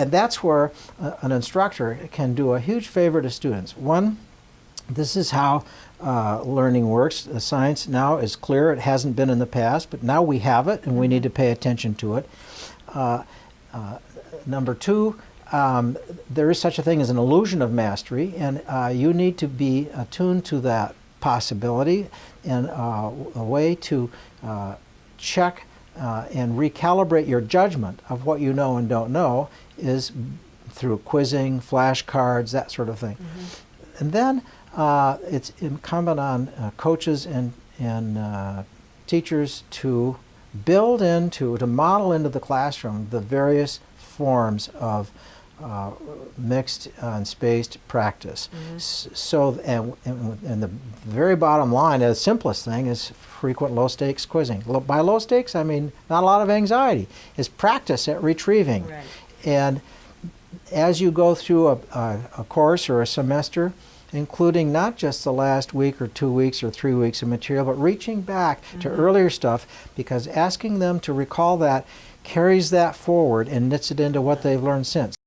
And that's where uh, an instructor can do a huge favor to students. One, this is how uh, learning works. The science now is clear. It hasn't been in the past, but now we have it and we need to pay attention to it. Uh, uh, number two, um, there is such a thing as an illusion of mastery, and uh, you need to be attuned to that possibility. And uh, a way to check uh, and recalibrate your judgment of what you know and don't know is through quizzing, flashcards, that sort of thing. Mm -hmm. And then uh, it's incumbent on uh, coaches and, and teachers to build into, to model into the classroom the various forms of uh, mixed and spaced practice. Mm -hmm. So, and, and, the very bottom line, the simplest thing is frequent low stakes quizzing. By low stakes, I mean not a lot of anxiety. It's practice at retrieving. Right. And as you go through a, a, a course or a semester, including not just the last week or two weeks or three weeks of material, but reaching back mm -hmm. to mm-hmm. earlier stuff because asking them to recall that carries that forward and knits it into what they've learned since.